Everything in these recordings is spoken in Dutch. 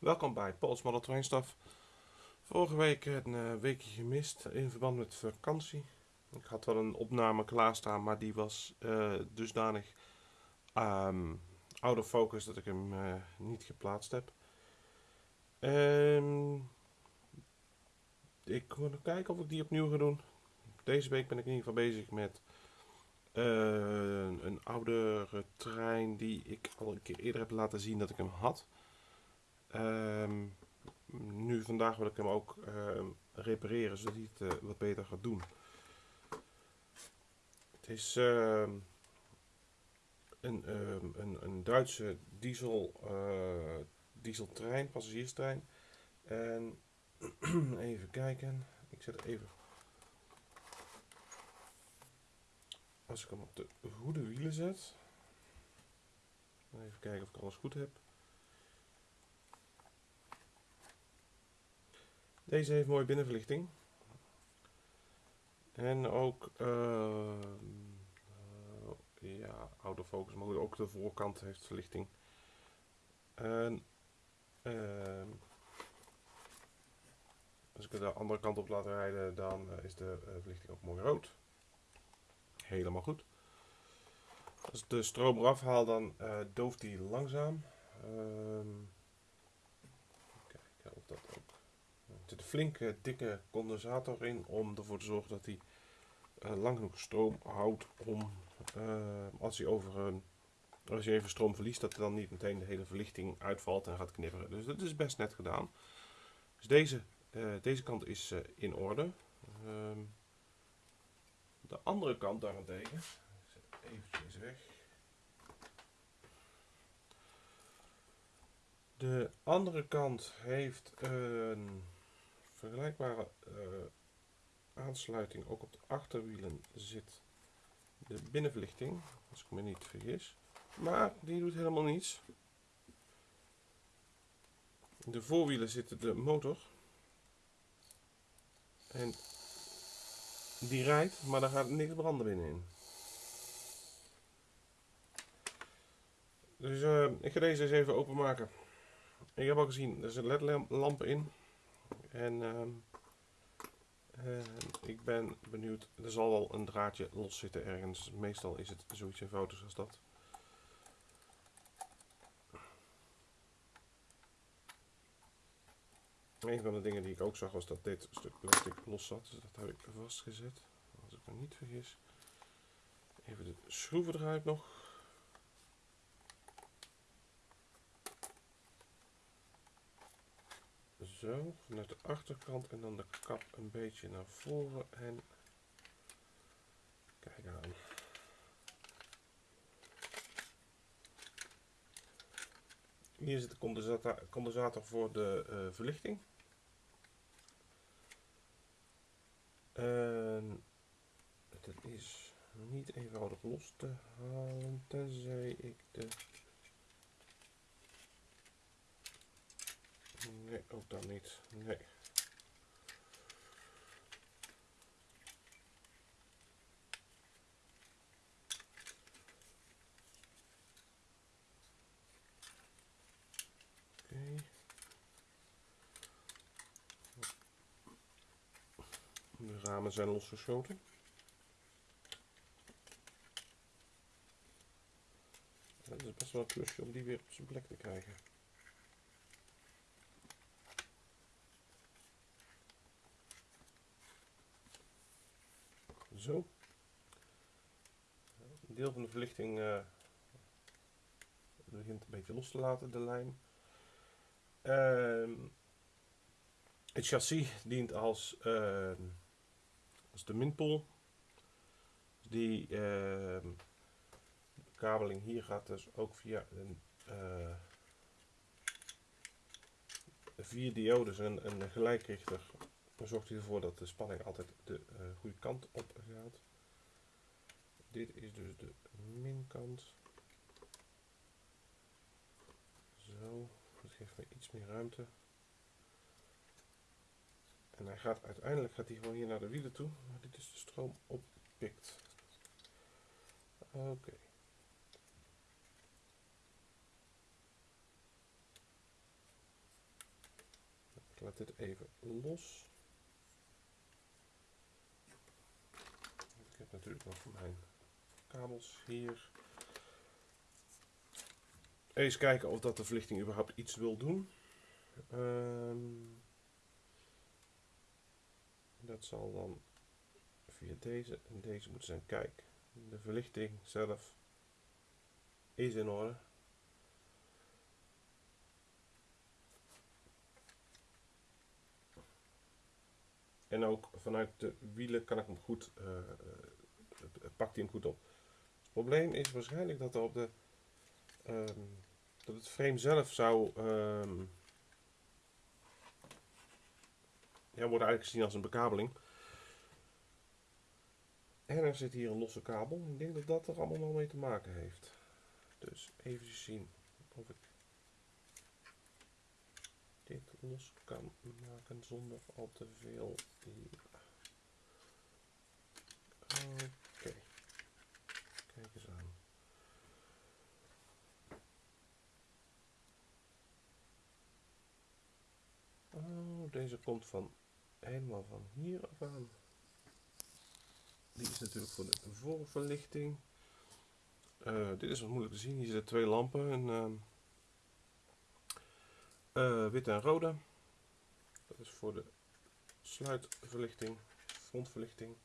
Welkom bij Pauls Model Trainstaf. Vorige week een uh, weekje gemist in verband met vakantie. Ik had wel een opname klaarstaan, maar die was uh, dusdanig um, out of focus dat ik hem uh, niet geplaatst heb. Um, ik moet kijken of ik die opnieuw ga doen. Deze week ben ik in ieder geval bezig met een oudere trein die ik al een keer eerder heb laten zien dat ik hem had. Um, nu vandaag wil ik hem ook uh, repareren zodat hij het uh, wat beter gaat doen. Het is uh, een, een, een, Duitse diesel, eh, dieseltrein, passagierstrein. En even kijken, ik zet even. Als ik hem op de goede wielen zet. Even kijken of ik alles goed heb. Deze heeft mooie binnenverlichting. En ook, uh, ja, autofocus, maar ook de voorkant heeft verlichting. En uh, als ik de andere kant op laat rijden, dan eh, is de eh, verlichting ook mooi rood. Helemaal goed. Als ik de stroom eraf haal, dan dooft hij langzaam. Ehm, kijken of dat ook zit een flinke dikke condensator in om ervoor te zorgen dat hij uh, lang genoeg stroom houdt om uh, als hij over een als je even stroom verliest, dat er dan niet meteen de hele verlichting uitvalt en gaat knipperen. Dus dat is best net gedaan. Dus deze, deze kant is in orde. Ehm, de andere kant daarentegen, eventjes weg. De andere kant heeft een vergelijkbare uh, aansluiting ook op de achterwielen zit de binnenverlichting, als ik me niet vergis. Maar die doet helemaal niets. In de voorwielen zit de motor. En die rijdt, maar daar gaat niks branden binnenin. Dus uh, ik ga deze eens even openmaken. Ik heb al gezien, er zit ledlampen in. En uh, ik ben benieuwd, er zal wel een draadje los zitten ergens. Meestal is het zoiets eenvoudigs als dat. Een van de dingen die ik ook zag was dat dit stuk plastic los zat. Dus dat heb ik vastgezet. Als ik me niet vergis. Even de schroeven eruit nog. Zo, vanuit de achterkant en dan de kap een beetje naar voren en kijk aan. Hier zit de condensator, voor de uh, verlichting. En het is niet eenvoudig los te halen, tenzij ik de Nee, ook dan niet. Nee. De ramen zijn losgeschoten. Het is best wel een klusje om die weer op zijn plek te krijgen. Zo. Een deel van de verlichting uh, begint een beetje los te laten, de lijn. Uh, het chassis dient als, uh, als de minpool. Die ehm, kabeling hier gaat dus ook via een uh, vier diodes en een gelijkrichter zorgt hij ervoor dat de spanning altijd de uh, goede kant op gaat. Dit is dus de minkant. Zo, dat geeft me iets meer ruimte. En hij gaat uiteindelijk gaat hij gewoon hier naar de wielen toe, maar dit is de stroom oppikt. Oké. Ik laat dit even los. Ik natuurlijk nog mijn kabels hier. Eens kijken of dat de verlichting überhaupt iets wil doen. Ehm, dat zal dan via deze en deze moeten zijn. Kijk, de verlichting zelf is in orde. En ook vanuit de wielen kan ik hem goed, uh, pakt hij hem goed op. Het probleem is waarschijnlijk dat op de, um, dat het frame zelf zou, um, ja, wordt eigenlijk gezien als een bekabeling. En er zit hier een losse kabel. Ik denk dat dat er allemaal wel mee te maken heeft. Dus even zien of ik los kan maken zonder al te veel. Oké. Kijk eens aan. Oh, deze komt van helemaal van hier af aan. Die is natuurlijk voor de voorverlichting. Uh, dit is wat moeilijk te zien. Hier zitten twee lampen. En, uh, uh, wit en rode. Dat is voor de sluitverlichting, frontverlichting.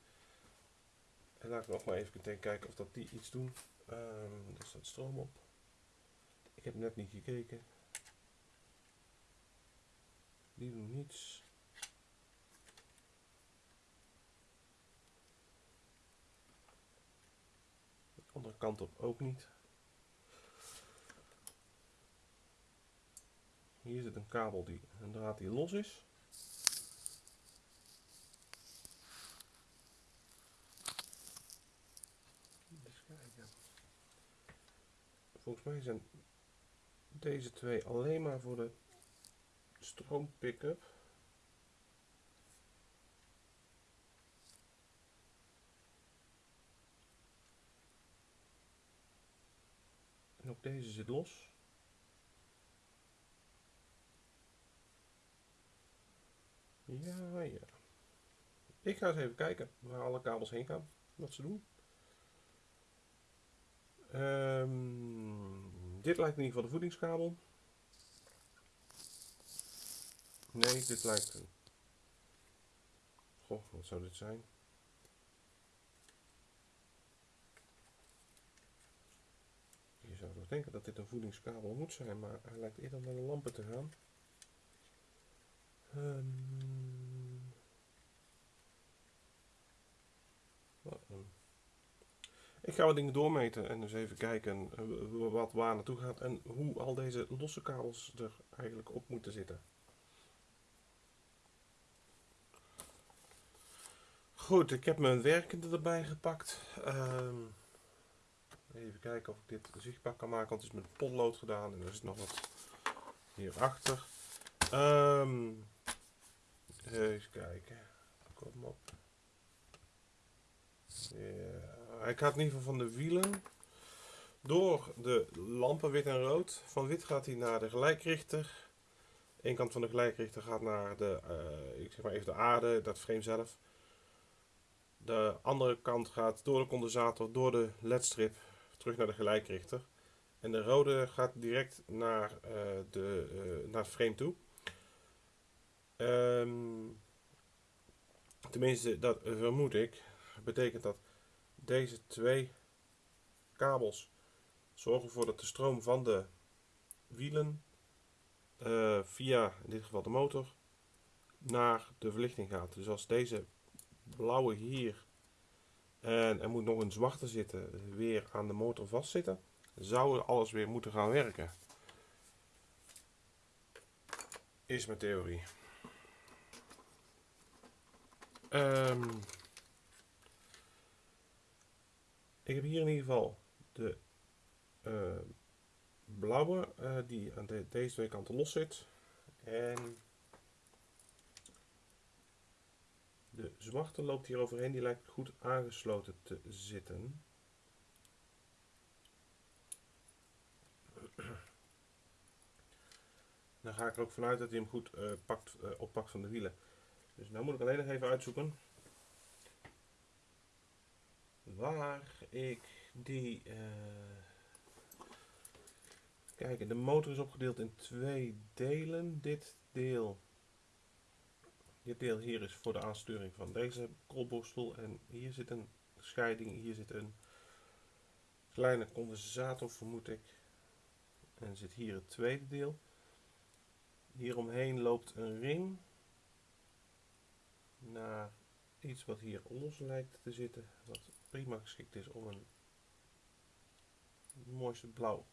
En laat ik nog maar even kijken of dat die iets doen. Um, er staat stroom op. Ik heb net niet gekeken. Die doen niets. De andere kant op ook niet. Hier zit een kabel die een draad die los is. Volgens mij zijn deze twee alleen maar voor de stroom pick-up. En ook deze zit los. Ja, ja. Ik ga eens even kijken waar alle kabels heen gaan. Wat ze doen. Um, dit lijkt in ieder geval de voedingskabel. Nee, dit lijkt een... Goh, wat zou dit zijn? Je zou toch denken dat dit een voedingskabel moet zijn, maar hij lijkt eerder naar de lampen te gaan. Um, ik ga wat dingen doormeten en dus even kijken eh, wat waar naartoe gaat en hoe al deze losse kabels er eigenlijk op moeten zitten. Goed, ik heb mijn werkende erbij gepakt. Um, even kijken of ik dit zichtbaar kan maken, want het is met potlood gedaan en er zit nog wat hierachter. Um, even kijken. Kom op. Ja, hij gaat in ieder geval van de wielen door de lampen wit en rood. Van wit gaat hij naar de gelijkrichter. Eén kant van de gelijkrichter gaat naar de, uh, ik zeg maar even de aarde, dat frame zelf. De andere kant gaat door de condensator, door de ledstrip, terug naar de gelijkrichter. En de rode gaat direct naar, uh, de, uh, naar het frame toe. Um, tenminste, dat vermoed ik. Betekent dat deze twee kabels zorgen ervoor dat de stroom van de wielen uh, via in dit geval de motor naar de verlichting gaat. Dus als deze blauwe hier en er moet nog een zwarte zitten weer aan de motor vastzitten, zou alles weer moeten gaan werken. Is mijn theorie. Um, ik heb hier in ieder geval de uh, blauwe uh, die aan de, deze twee kanten los zit. En de zwarte loopt hier overheen, die lijkt goed aangesloten te zitten. Dan ga ik er ook vanuit dat hij hem goed uh, pakt, oppakt van de wielen. Dus nu moet ik alleen nog even uitzoeken waar ik die. Uh, kijk, de motor is opgedeeld in twee delen. Dit deel. Dit deel hier is voor de aansturing van deze koolborstel. En hier zit een scheiding. Hier zit een kleine condensator, vermoed ik. En zit hier het tweede deel. Hieromheen loopt een ring naar iets wat hier los lijkt te zitten, wat prima geschikt is om een mooiste blauw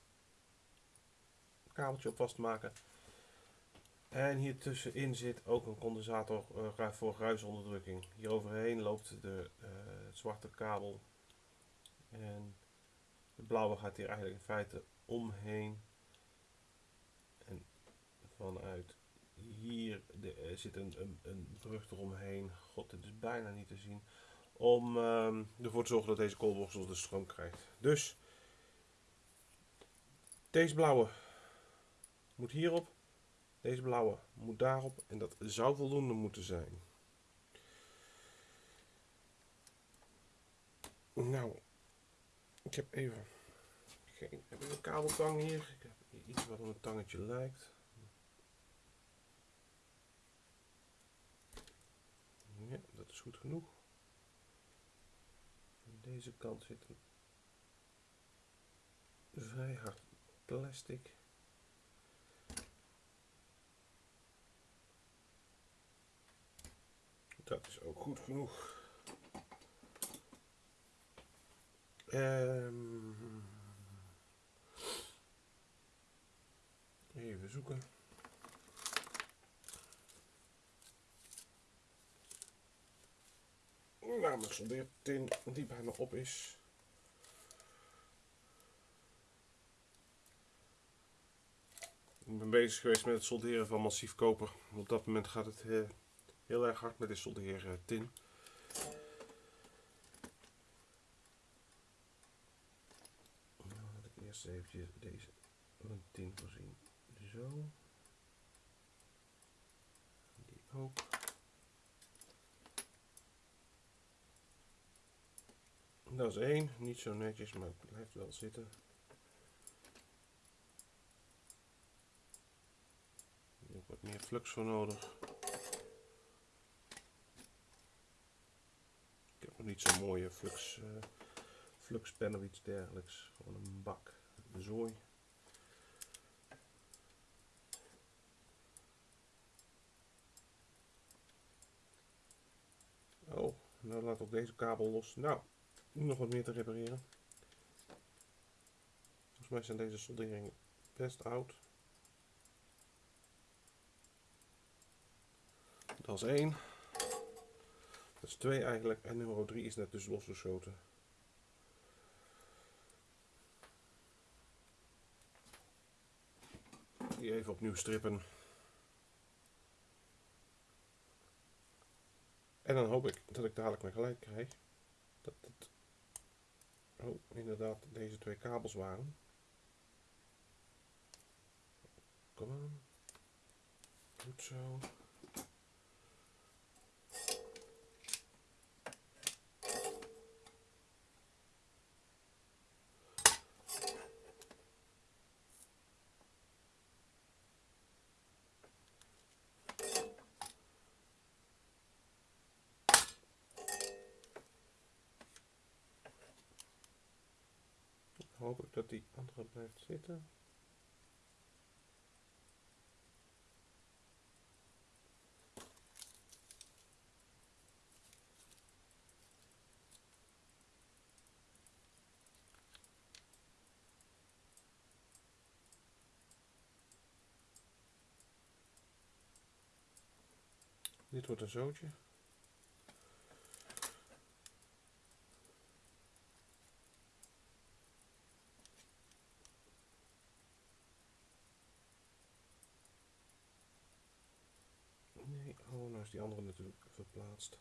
kabeltje op vast te maken. En hier tussenin zit ook een condensator uh, voor ruisonderdrukking. Hier overheen loopt de uh, zwarte kabel. En de blauwe gaat hier eigenlijk in feite omheen. En vanuit hier er zit een, een, een brug eromheen. God, dit is bijna niet te zien. Om um, ervoor te zorgen dat deze koolborstel de stroom krijgt. Dus deze blauwe moet hierop. Deze blauwe moet daarop. En dat zou voldoende moeten zijn. Nou, ik heb even geen, heb een kabeltang hier. Ik heb iets wat op een tangetje lijkt. Ja, dat is goed genoeg. Aan deze kant zit een vrij hard plastic. Dat is ook goed genoeg. Um, even zoeken. Namelijk soldeertin die bijna op is. Ik ben bezig geweest met het solderen van massief koper. Op dat moment gaat het heel, heel erg hard met de soldeertin. Dan laat ik eerst eventjes deze tin voorzien. Zo. Die ook. Dat is één, niet zo netjes, maar het blijft wel zitten. Hier heb wat meer flux voor nodig. Ik heb nog niet zo'n mooie flux, uh, fluxpen of iets dergelijks. Gewoon een bak zooi. Oh, nou laat ook deze kabel los. Nou, nog wat meer te repareren. Volgens mij zijn deze solderingen best oud. Dat is één. Dat is twee eigenlijk. En nummer 3 is net dus losgeschoten. Die even opnieuw strippen. En dan hoop ik dat ik dadelijk mijn gelijk krijg. Dat het oh, inderdaad deze twee kabels waren. Kom aan. Goed zo. Dat die andere blijft zitten. Dit wordt een zootje. is die andere natuurlijk verplaatst.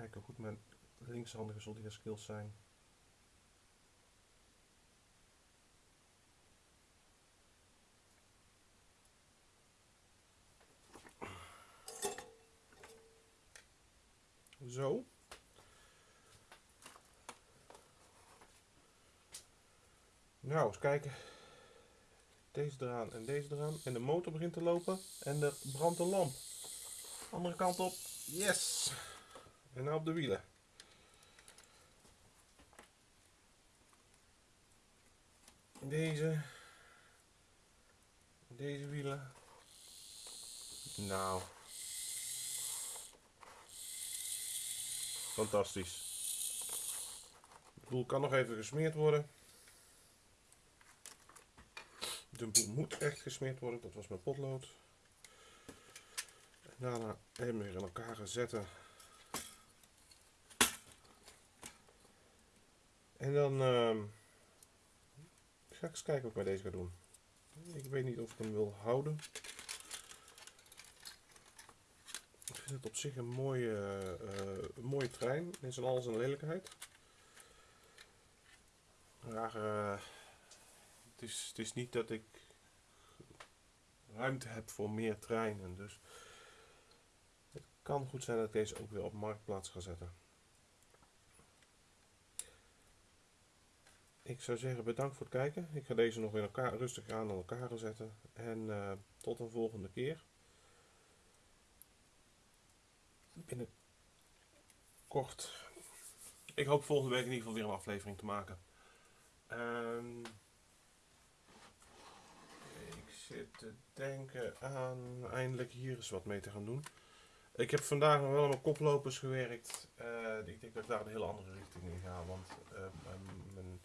kijken hoe goed mijn linkshandige soldeerskills zijn. Nou, eens kijken. Deze eraan en deze eraan. En de motor begint te lopen. En er brandt een lamp. Andere kant op. Yes. En nou op de wielen. Deze. Deze wielen. Nou. Fantastisch. De boel kan nog even gesmeerd worden. De boel moet echt gesmeerd worden. Dat was mijn potlood. En daarna even weer in elkaar zetten. En dan uh, ga ik eens kijken wat ik met deze ga doen. Ik weet niet of ik hem wil houden. Ik vind het op zich een mooie, uh, een mooie trein. In zijn alles een lelijkheid. Maar uh, het, is, het is niet dat ik ruimte heb voor meer treinen. Dus het kan goed zijn dat ik deze ook weer op marktplaats ga zetten. Ik zou zeggen bedankt voor het kijken. Ik ga deze nog in elkaar rustig aan elkaar zetten. En uh, tot een volgende keer. Binnenkort. Ik hoop volgende week in ieder geval weer een aflevering te maken. Ik zit te denken aan eindelijk hier eens wat mee te gaan doen. Ik heb vandaag nog wel met koplopers gewerkt. Uh, ik denk dat ik daar een hele andere richting in ga. Want uh, mijn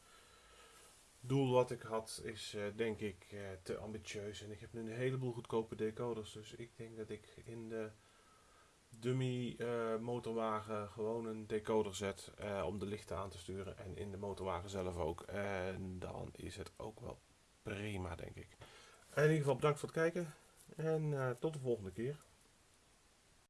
doel wat ik had is uh, denk ik te ambitieus. En ik heb nu een heleboel goedkope decoders. Dus ik denk dat ik in de dummy motorwagen gewoon een decoder zet om de lichten aan te sturen. En in de motorwagen zelf ook. En dan is het ook wel prima denk ik. In ieder geval bedankt voor het kijken. En tot de volgende keer.